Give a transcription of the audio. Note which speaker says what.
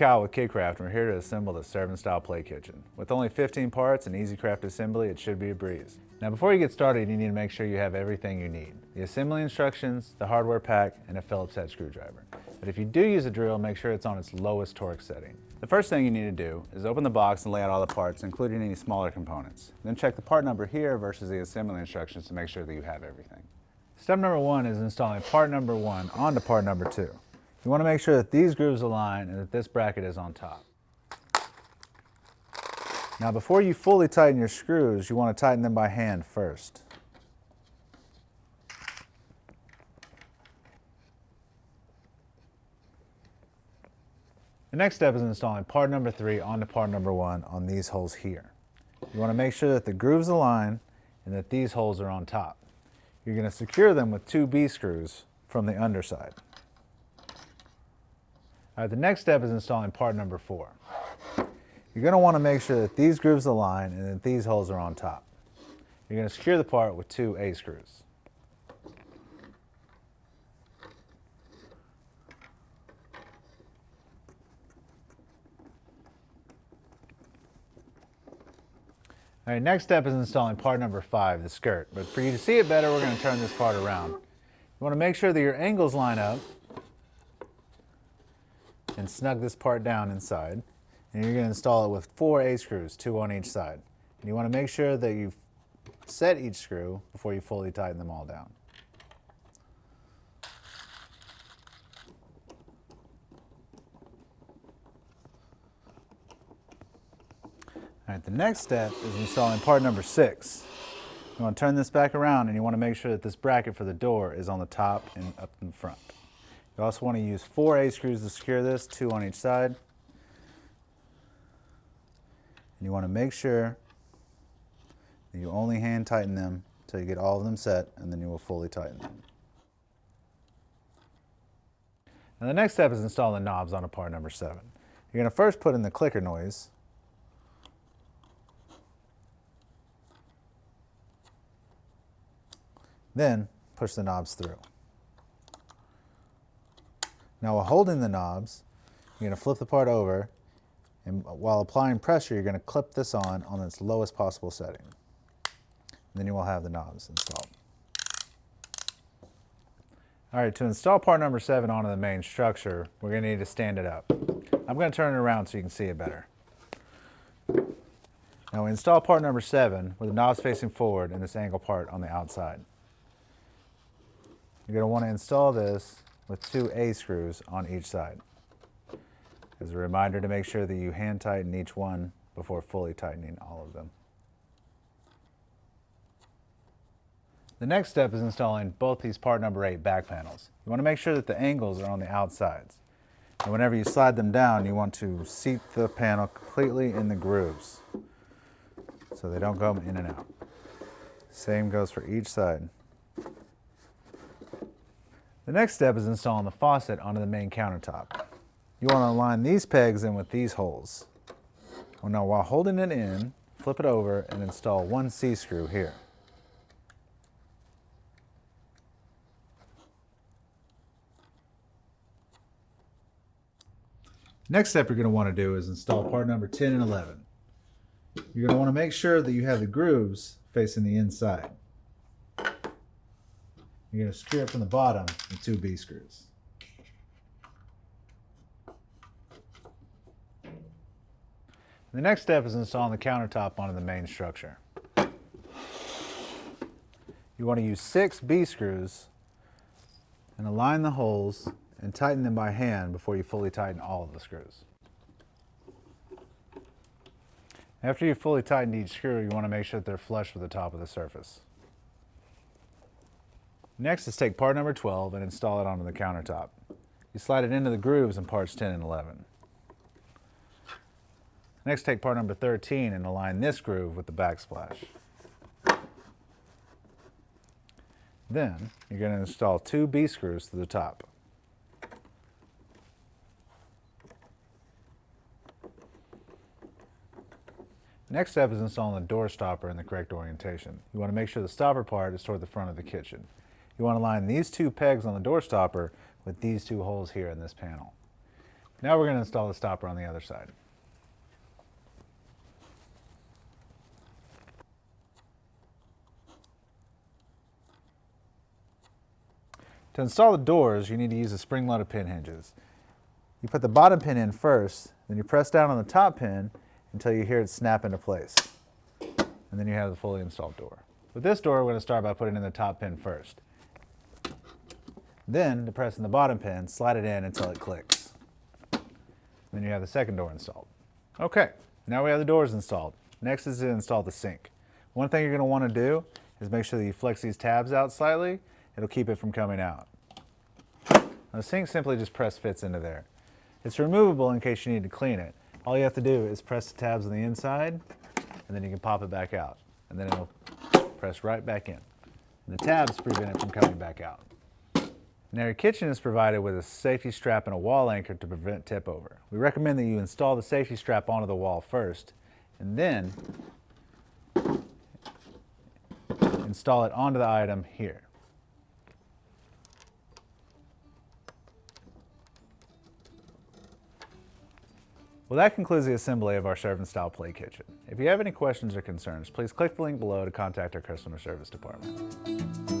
Speaker 1: Kyle with KidKraft and we're here to assemble the Servin' Style play kitchen. With only 15 parts and EZ Kraft assembly, it should be a breeze. Now before you get started, you need to make sure you have everything you need. The assembly instructions, the hardware pack, and a Phillips head screwdriver. But if you do use a drill, make sure it's on its lowest torque setting. The first thing you need to do is open the box and lay out all the parts, including any smaller components. Then check the part number here versus the assembly instructions to make sure that you have everything. Step number one is installing part number one onto part number two. You want to make sure that these grooves align and that this bracket is on top. Now before you fully tighten your screws, you want to tighten them by hand first. The next step is installing part number three onto part number one on these holes here. You want to make sure that the grooves align and that these holes are on top. You're going to secure them with two B screws from the underside. All right, the next step is installing part number four. You're going to want to make sure that these grooves align and that these holes are on top. You're going to secure the part with two A screws. All right, next step is installing part number five, the skirt. But for you to see it better, we're going to turn this part around. You want to make sure that your angles line up and snug this part down inside. And you're going to install it with four A screws, two on each side. And you want to make sure that you set each screw before you fully tighten them all down. All right, the next step is installing part number six. You want to turn this back around and you want to make sure that this bracket for the door is on the top and up in front. You also want to use four A screws to secure this, two on each side. And you want to make sure that you only hand tighten them until you get all of them set and then you will fully tighten them. Now the next step is installing the knobs on a part number seven. You're going to first put in the clicker noise. Then push the knobs through. Now while holding the knobs, you're going to flip the part over and while applying pressure, you're going to clip this on on its lowest possible setting. And then you will have the knobs installed. All right, to install part number seven onto the main structure, we're going to need to stand it up. I'm going to turn it around so you can see it better. Now we install part number seven with the knobs facing forward and this angle part on the outside. You're going to want to install this with two A screws on each side. As a reminder to make sure that you hand tighten each one before fully tightening all of them. The next step is installing both these part number 8 back panels. You want to make sure that the angles are on the outsides. And whenever you slide them down, you want to seat the panel completely in the grooves so they don't go in and out. Same goes for each side. The next step is installing the faucet onto the main countertop. You want to align these pegs in with these holes. Well, now while holding it in, flip it over and install one C-screw here. Next step you're going to want to do is install part number 10 and 11. You're going to want to make sure that you have the grooves facing the inside. You're going to secure it from the bottom with two B screws. The next step is installing the countertop onto the main structure. You want to use six B screws and align the holes and tighten them by hand before you fully tighten all of the screws. After you've fully tightened each screw, you want to make sure that they're flush with the top of the surface. Next is take part number 12 and install it onto the countertop. You slide it into the grooves in parts 10 and 11. Next take part number 13 and align this groove with the backsplash. Then you're going to install two B screws to the top. Next step is installing the door stopper in the correct orientation. You want to make sure the stopper part is toward the front of the kitchen. You want to line these two pegs on the door stopper with these two holes here in this panel. Now we're going to install the stopper on the other side. To install the doors, you need to use the spring-loaded pin hinges. You put the bottom pin in first, then you press down on the top pin until you hear it snap into place. And then you have the fully installed door. With this door, we're going to start by putting in the top pin first. Then, depressing the bottom pin, slide it in until it clicks. Then you have the second door installed. Okay, now we have the doors installed. Next is to install the sink. One thing you're going to want to do is make sure that you flex these tabs out slightly. It'll keep it from coming out. Now, the sink simply just press fits into there. It's removable in case you need to clean it. All you have to do is press the tabs on the inside, and then you can pop it back out. And then it'll press right back in. And the tabs prevent it from coming back out. Now your kitchen is provided with a safety strap and a wall anchor to prevent tip over. We recommend that you install the safety strap onto the wall first, and then install it onto the item here. Well, that concludes the assembly of our Servin' Style play kitchen. If you have any questions or concerns, please click the link below to contact our customer service department.